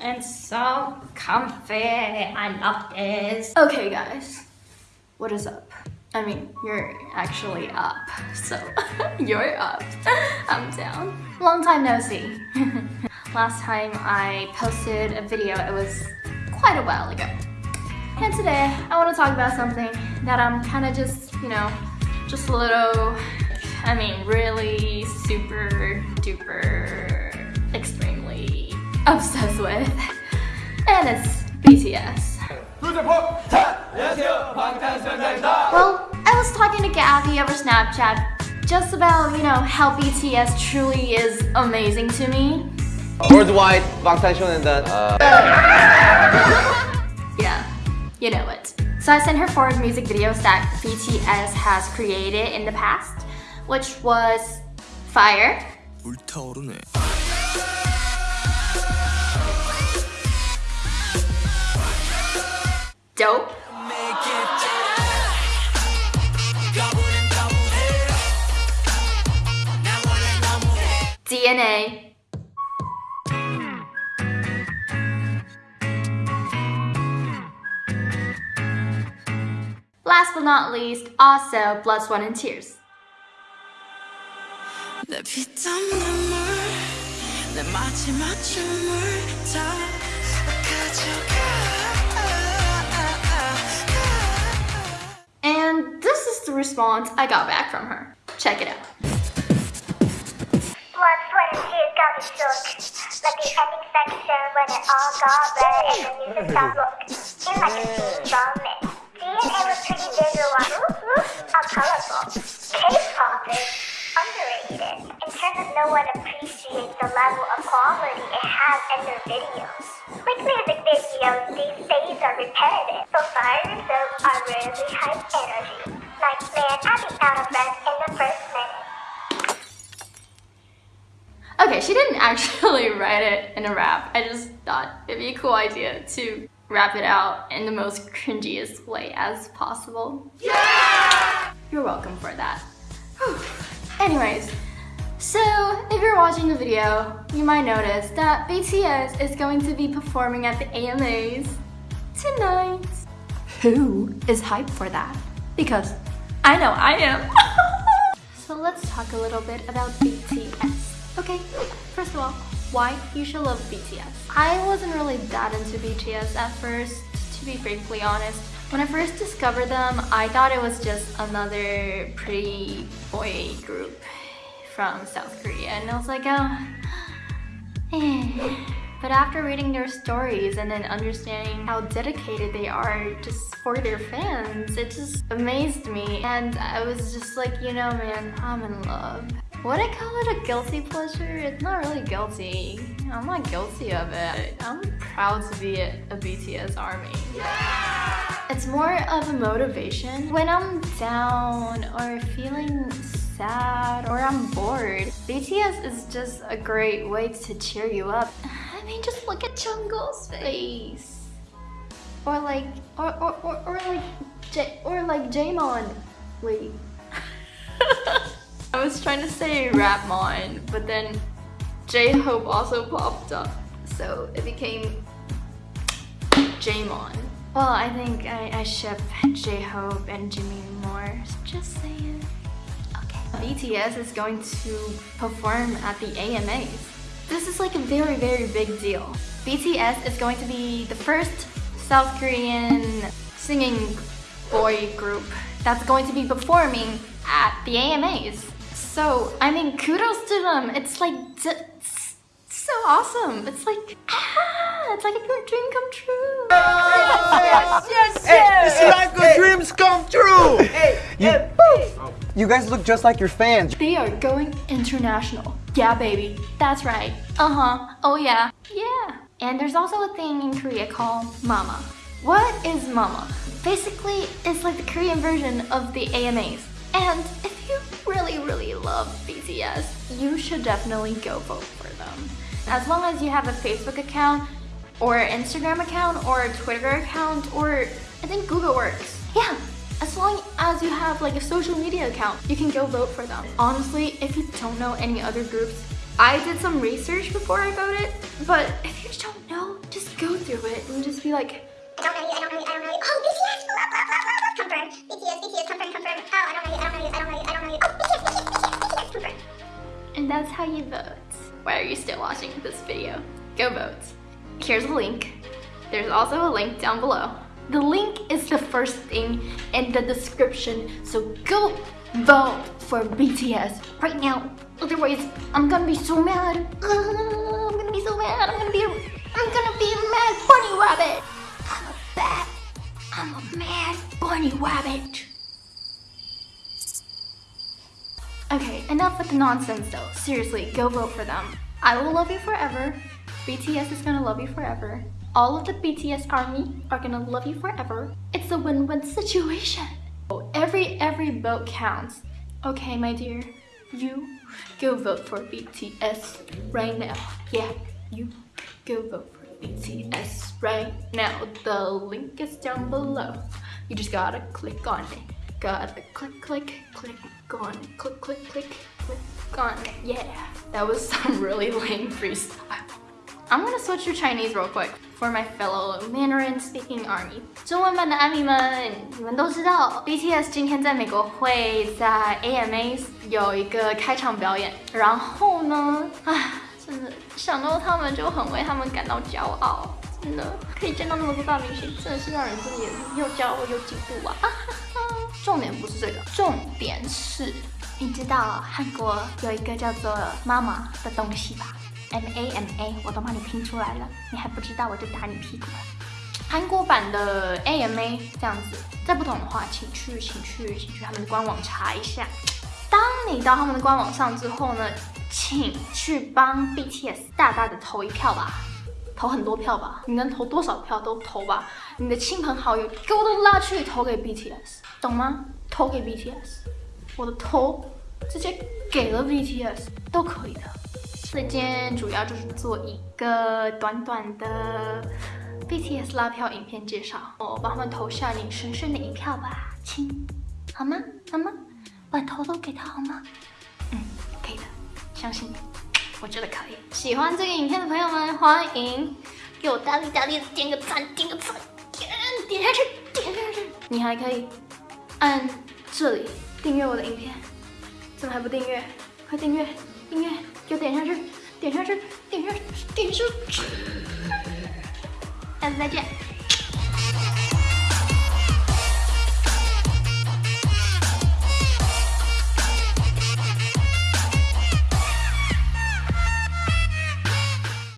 and so comfy. I love this. Okay guys, what is up? I mean, you're actually up, so you're up. I'm down. Long time no see. Last time I posted a video, it was quite a while ago. And today, I want to talk about something that I'm kind of just, you know, just a little, I mean, really super duper obsessed with, and it's BTS. Well, I was talking to Gabby over Snapchat just about, you know, how BTS truly is amazing to me. Worldwide, Bangtan and the. Uh, yeah, you know it. So I sent her four music videos that BTS has created in the past, which was Fire. Dope, DNA, Last but not least, also Blood, Sweat, and Tears. Response I got back from her. Check it out. Blood, sweat, and tears got me shook. Like the ending section when it all got red and the music stopped look. In like a steam vomit. DNA was pretty visual. Ooh, ooh, how colorful. K-pop is underrated. In terms of no one appreciates the level of quality it has in their videos. Like music videos these days are repetitive, but fire and dope are really high energy. Like man, I'd be out of breath in the first minute. Okay, she didn't actually write it in a rap. I just thought it'd be a cool idea to rap it out in the most cringiest way as possible. Yeah! You're welcome for that. Whew. Anyways, so if you're watching the video, you might notice that BTS is going to be performing at the AMAs tonight. Who is hyped for that? Because I know I am. so let's talk a little bit about BTS. Okay, first of all, why you should love BTS. I wasn't really that into BTS at first, to be frankly honest. When I first discovered them, I thought it was just another pretty boy group from South Korea, and I was like, oh, eh. But after reading their stories and then understanding how dedicated they are just for their fans, it just amazed me. And I was just like, you know, man, I'm in love. Would I call it a guilty pleasure? It's not really guilty. I'm not guilty of it. I'm proud to be a, a BTS army. It's more of a motivation. When I'm down or feeling sad or I'm bored, BTS is just a great way to cheer you up. I mean, just look at Jungle's face. Or like, or, or, or, or like, J, or like Jaemon. Wait. I was trying to say Rapmon, but then J-Hope also popped up. So it became Jaemon. Well, I think I, I ship J-Hope and Jimin more. Just saying. Okay. BTS is going to perform at the AMAs. This is like a very, very big deal. BTS is going to be the first South Korean singing boy group that's going to be performing at the AMAs. So, I mean, kudos to them. It's like, it's so awesome. It's like, ah, it's like a good dream come true. Yes, yes, yes! It's like a dreams come true! You guys look just like your fans. They are going international. Yeah, baby. That's right. Uh-huh. Oh, yeah. Yeah. And there's also a thing in Korea called Mama. What is Mama? Basically, it's like the Korean version of the AMAs. And if you really, really love BTS, you should definitely go vote for them. As long as you have a Facebook account, or Instagram account, or Twitter account, or I think Google works. Yeah, as long as you have like a social media account, you can go vote for them. Honestly, if you don't know any other groups, I did some research before I voted, but if you don't know, just do it and just be like, I don't know you, I don't know you, I don't know you. Oh, BTS, blah, blah, blah, blah, blah. Confirm. BTS, BTS, confirm, confirm. Oh, I don't know you, I don't know you, I don't know you, I don't know you. Oh, BTS, BTS, BTS, BTS, confirm. and that's how you vote. Why are you still watching this video? Go vote. Here's a link. There's also a link down below. The link is the first thing in the description, so go vote for BTS right now. Otherwise, I'm gonna be so mad. I'm gonna be so mad. I'm gonna be I'm gonna be a mad bunny rabbit. I'm a bad, I'm a mad bunny rabbit. Okay, enough with the nonsense though. Seriously, go vote for them. I will love you forever. BTS is gonna love you forever. All of the BTS army are gonna love you forever. It's a win-win situation. Every every vote counts. Okay, my dear, you go vote for BTS right now. Yeah, you go vote for BTS right now. The link is down below. You just gotta click on it. Gotta click, click, click on it. Click, click, click, click on it. Yeah, that was some really lame freestyle. I'm gonna switch to Chinese real quick for my fellow Mandarin speaking army. 中文版的阿米们，你们都知道，BTS 今天在美国会在 AMAs 有一个开场表演，然后呢，唉，真的想到他们就很为他们感到骄傲，真的可以见到那么多大明星，真的是让人真的也又骄傲又嫉妒啊！啊哈哈重点不是这个，重点是，你知道韩国有一个叫做妈妈的东西吧？M A M A，我都帮你拼出来了，你还不知道，我就打你屁股了。韩国版的 A M A 这样子，再不懂的话，请去，请去，请去他们的官网查一下。当你到他们的官网上之后呢，请去帮 B T S 大大的投一票吧，投很多票吧，你能投多少票都投吧。你的亲朋好友给我都拉去投给 B T S，懂吗？投给 B T S，我的头直接给了 B T S 都可以的。所以今天主要就是做一个短短的 BTS 拉票影片介绍，我帮他们投下你神圣的一票吧，亲，好吗？好吗？把头都给他好吗？嗯，可以的，相信你，我觉得可以。喜欢这个影片的朋友们，欢迎给我大力大力的点个赞，点个赞，点点下去，点下去。你还可以按这里订阅我的影片，怎么还不订阅？快订阅，订阅！就点下去，点下去，点下，点下。下次再见。